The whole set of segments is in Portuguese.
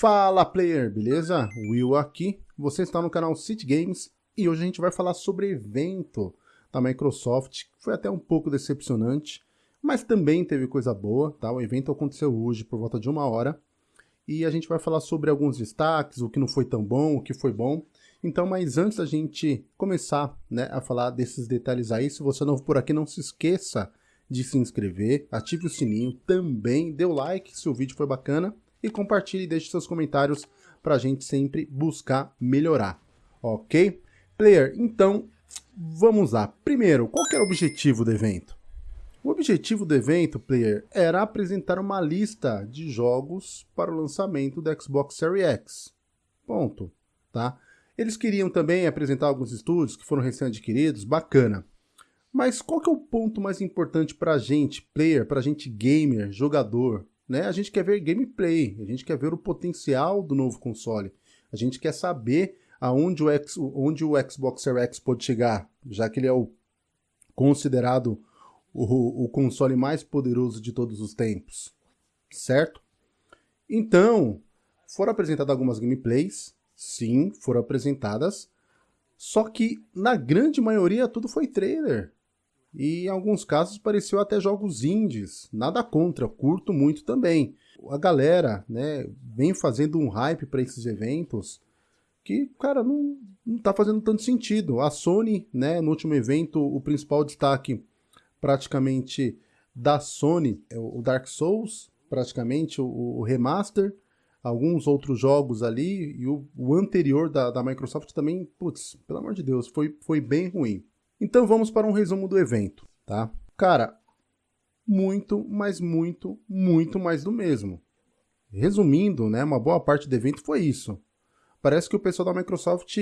Fala player, beleza? Will aqui, você está no canal City Games e hoje a gente vai falar sobre evento da Microsoft, que foi até um pouco decepcionante, mas também teve coisa boa, tá? O evento aconteceu hoje por volta de uma hora e a gente vai falar sobre alguns destaques, o que não foi tão bom, o que foi bom. Então, mas antes da gente começar né, a falar desses detalhes aí, se você é novo por aqui, não se esqueça de se inscrever, ative o sininho, também dê o like se o vídeo foi bacana e compartilhe e deixe seus comentários para a gente sempre buscar melhorar, ok? Player, então vamos lá. Primeiro, qual era o objetivo do evento? O objetivo do evento, player, era apresentar uma lista de jogos para o lançamento do Xbox Series X. Ponto, tá? Eles queriam também apresentar alguns estúdios que foram recém-adquiridos, bacana. Mas qual que é o ponto mais importante para a gente, player, para a gente gamer, jogador? Né? A gente quer ver gameplay, a gente quer ver o potencial do novo console. A gente quer saber aonde o, X, onde o Xbox Series X pode chegar, já que ele é o considerado o, o console mais poderoso de todos os tempos, certo? Então, foram apresentadas algumas gameplays, sim, foram apresentadas, só que na grande maioria tudo foi trailer. E em alguns casos pareceu até jogos indies, nada contra, curto muito também. A galera, né, vem fazendo um hype para esses eventos que, cara, não, não tá fazendo tanto sentido. A Sony, né, no último evento, o principal destaque praticamente da Sony, é o Dark Souls, praticamente o, o remaster, alguns outros jogos ali, e o, o anterior da, da Microsoft também, putz, pelo amor de Deus, foi, foi bem ruim. Então vamos para um resumo do evento, tá? Cara, muito, mas muito, muito mais do mesmo. Resumindo, né, uma boa parte do evento foi isso. Parece que o pessoal da Microsoft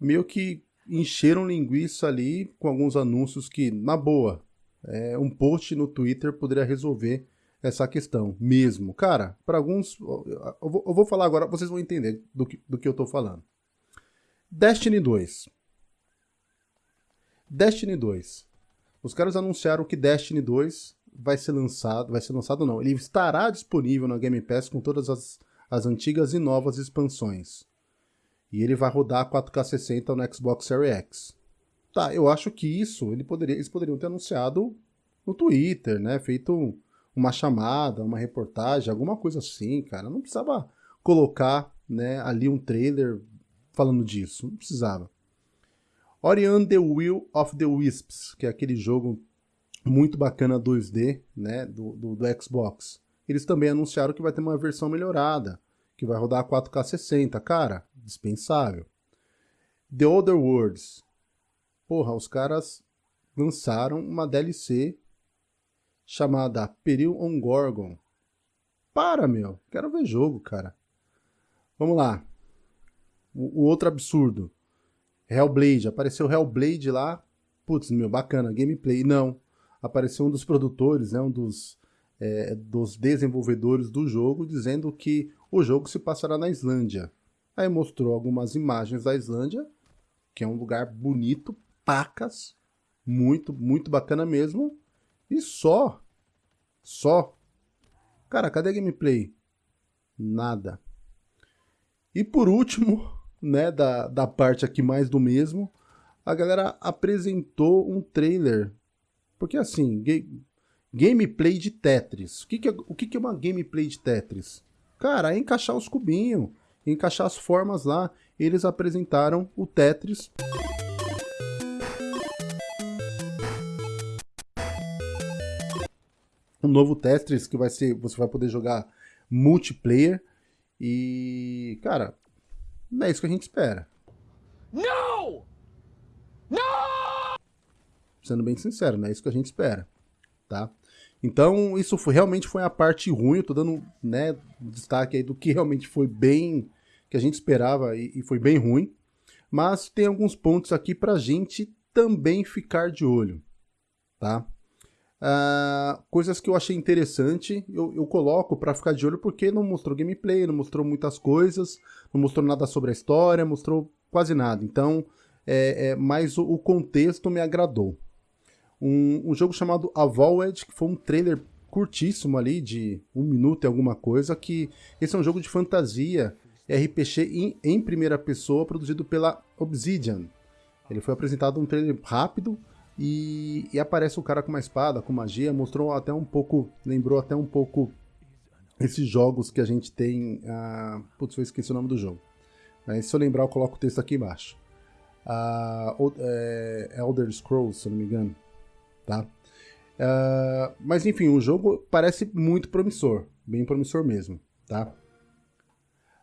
meio que encheram linguiça ali com alguns anúncios que, na boa, é, um post no Twitter poderia resolver essa questão mesmo. Cara, para alguns, eu vou, eu vou, falar agora, vocês vão entender do que, do que eu estou falando. Destiny 2. Destiny 2. Os caras anunciaram que Destiny 2 vai ser lançado, vai ser lançado não, ele estará disponível na Game Pass com todas as, as antigas e novas expansões. E ele vai rodar 4K 60 no Xbox Series X. Tá, eu acho que isso ele poderia, eles poderiam ter anunciado no Twitter, né? Feito uma chamada, uma reportagem, alguma coisa assim, cara. Não precisava colocar né, ali um trailer falando disso. Não precisava. Ori and the Will of the Wisps, que é aquele jogo muito bacana 2D, né, do, do, do, Xbox. Eles também anunciaram que vai ter uma versão melhorada, que vai rodar 4K 60. Cara, dispensável. The Other Worlds. Porra, os caras lançaram uma DLC chamada Peril on Gorgon. Para, meu. Quero ver jogo, cara. Vamos lá. O, o outro absurdo. Hellblade, apareceu Hellblade lá, putz, meu, bacana, gameplay. Não, apareceu um dos produtores, né, um dos, é, dos desenvolvedores do jogo, dizendo que o jogo se passará na Islândia. Aí mostrou algumas imagens da Islândia, que é um lugar bonito, pacas, muito, muito bacana mesmo, e só, só. Cara, cadê a gameplay? Nada. E por último, né, da, da parte aqui mais do mesmo, a galera apresentou um trailer. Porque assim, gameplay de Tetris. O que, que, é, o que, que é uma gameplay de Tetris? Cara, é encaixar os cubinhos, encaixar as formas lá. Eles apresentaram o Tetris. Um novo Tetris que vai ser, você vai poder jogar multiplayer. E, cara, é isso que a gente espera. Não! Não! Sendo bem sincero, não é isso que a gente espera, tá? Então, isso foi, realmente foi a parte ruim, eu tô dando, né, destaque aí do que realmente foi bem, que a gente esperava e, e foi bem ruim. Mas tem alguns pontos aqui pra gente também ficar de olho, tá? Uh, coisas que eu achei interessante, eu, eu coloco para ficar de olho porque não mostrou gameplay, não mostrou muitas coisas, não mostrou nada sobre a história, mostrou quase nada. Então, é, é mas o, o, contexto me agradou. Um, um jogo chamado Avowed, que foi um trailer curtíssimo ali, de um minuto e alguma coisa, que esse é um jogo de fantasia RPG em, em primeira pessoa, produzido pela Obsidian. Ele foi apresentado um trailer rápido e, e, aparece o cara com uma espada, com magia, mostrou até um pouco, lembrou até um pouco esses jogos que a gente tem. Uh, putz, eu esqueci o nome do jogo. Mas se eu lembrar, eu coloco o texto aqui embaixo. Uh, é, Elder Scrolls, se eu não me engano. Tá? Uh, mas enfim, o jogo parece muito promissor, bem promissor mesmo, tá?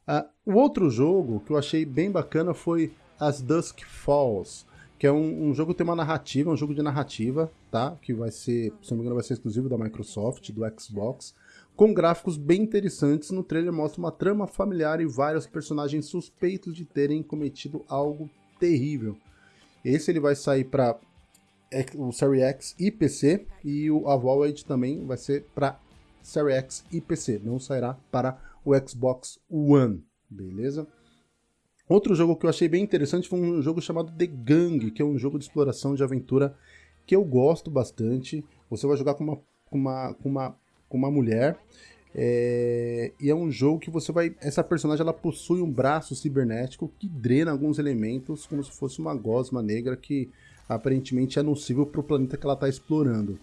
Uh, o outro jogo que eu achei bem bacana foi As Dusk Falls, que é um, um, jogo que tem uma narrativa, um jogo de narrativa, tá? Que vai ser, se não me engano, vai ser exclusivo da Microsoft, do Xbox, com gráficos bem interessantes. No trailer mostra uma trama familiar e vários personagens suspeitos de terem cometido algo terrível. Esse ele vai sair para o Series X e PC e o Avoid também vai ser para Series X e PC, não sairá para o Xbox One, beleza? Outro jogo que eu achei bem interessante foi um jogo chamado The Gang, que é um jogo de exploração de aventura que eu gosto bastante. Você vai jogar com uma, com uma, com uma, com uma mulher é, e é um jogo que você vai. Essa personagem ela possui um braço cibernético que drena alguns elementos como se fosse uma gosma negra que aparentemente é nocível para o planeta que ela está explorando.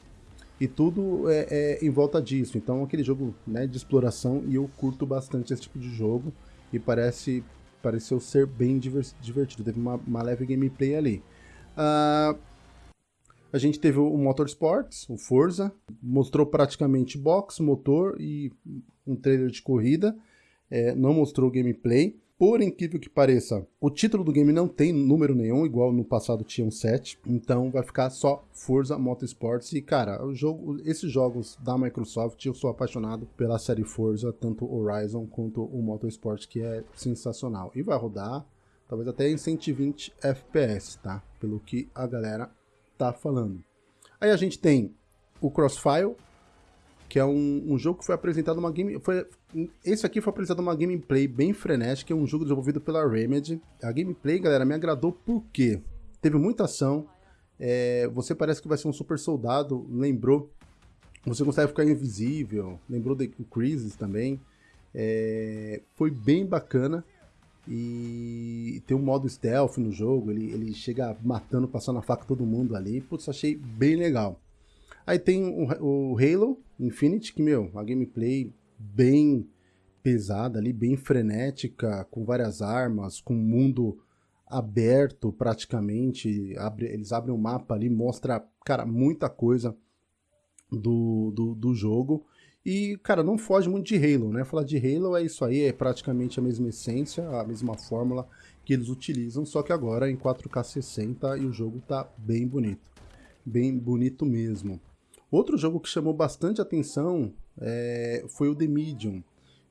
E tudo é, é, em volta disso. Então, aquele jogo né, de exploração, e eu curto bastante esse tipo de jogo. E parece pareceu ser bem divertido. Teve uma, uma leve gameplay ali. Uh, a gente teve o Motorsports, o Forza, mostrou praticamente box, motor e um trailer de corrida. É, não mostrou gameplay. Por incrível que pareça, o título do game não tem número nenhum, igual no passado tinha um 7. Então vai ficar só Forza Motorsports. E cara, o jogo, esses jogos da Microsoft, eu sou apaixonado pela série Forza, tanto Horizon quanto o Motorsport, que é sensacional. E vai rodar talvez até em 120 FPS, tá? Pelo que a galera tá falando. Aí a gente tem o Crossfire, que é um, um jogo que foi apresentado uma game. Foi, esse aqui foi apresentado uma gameplay bem frenética, é um jogo desenvolvido pela Remedy. A gameplay, galera, me agradou porque teve muita ação. É, você parece que vai ser um super soldado, lembrou. Você consegue ficar invisível, lembrou do Crisis também. É, foi bem bacana. E tem um modo stealth no jogo, ele, ele chega matando, passando a faca todo mundo ali. Putz, achei bem legal. Aí tem o, o Halo Infinite, que, meu, a gameplay bem pesada ali, bem frenética, com várias armas, com mundo aberto praticamente. Abre, eles abrem o um mapa ali, mostra, cara, muita coisa do, do, do jogo. E, cara, não foge muito de Halo, né? Falar de Halo é isso aí, é praticamente a mesma essência, a mesma fórmula que eles utilizam, só que agora em 4K 60 e o jogo tá bem bonito. Bem bonito mesmo. Outro jogo que chamou bastante atenção é, foi o The Medium,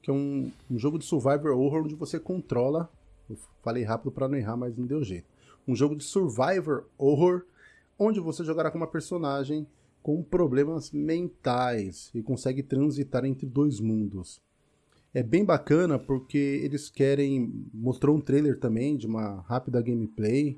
que é um, um, jogo de survivor horror onde você controla. Eu falei rápido para não errar, mas não deu jeito. Um jogo de survivor horror onde você jogará com uma personagem com problemas mentais e consegue transitar entre dois mundos. É bem bacana porque eles querem. Mostrou um trailer também de uma rápida gameplay.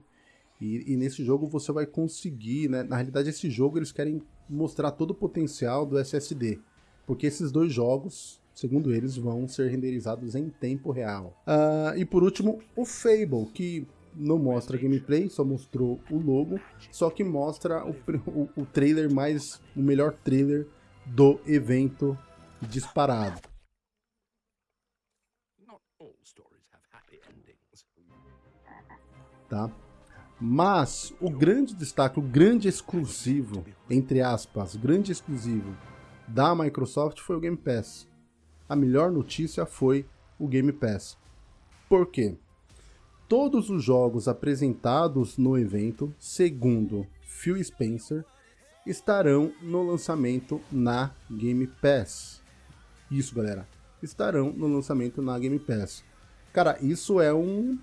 E, e nesse jogo você vai conseguir, né? Na realidade, esse jogo eles querem mostrar todo o potencial do SSD, porque esses dois jogos, segundo eles, vão ser renderizados em tempo real. Uh, e por último, o Fable, que não mostra gameplay, só mostrou o logo, só que mostra o, o, o trailer mais, o melhor trailer do evento disparado. Tá? Mas o grande destaque, o grande exclusivo, entre aspas, grande exclusivo da Microsoft foi o Game Pass. A melhor notícia foi o Game Pass. Por quê? Todos os jogos apresentados no evento, segundo Phil Spencer, estarão no lançamento na Game Pass. Isso, galera. Estarão no lançamento na Game Pass. Cara, isso é um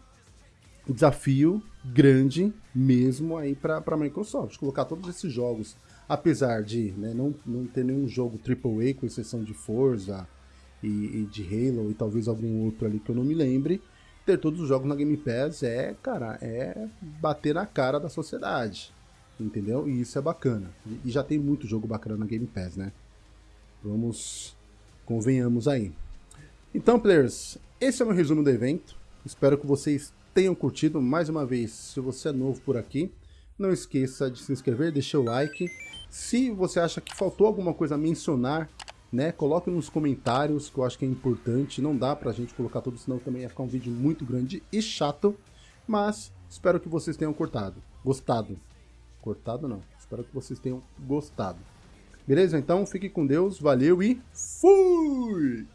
desafio grande mesmo aí para a Microsoft, colocar todos esses jogos, apesar de né, não, não ter nenhum jogo AAA, com exceção de Forza e, e, de Halo e talvez algum outro ali que eu não me lembre, ter todos os jogos na Game Pass é, cara, é bater na cara da sociedade, entendeu? E isso é bacana. E já tem muito jogo bacana na Game Pass, né? Vamos, convenhamos aí. Então, players, esse é o meu resumo do evento. Espero que vocês tenham curtido. Mais uma vez, se você é novo por aqui, não esqueça de se inscrever, deixar o like. Se você acha que faltou alguma coisa a mencionar, né, coloque nos comentários, que eu acho que é importante. Não dá pra gente colocar tudo, senão também ia ficar um vídeo muito grande e chato. Mas espero que vocês tenham cortado, gostado. Cortado não, espero que vocês tenham gostado. Beleza? Então, fique com Deus, valeu e fui!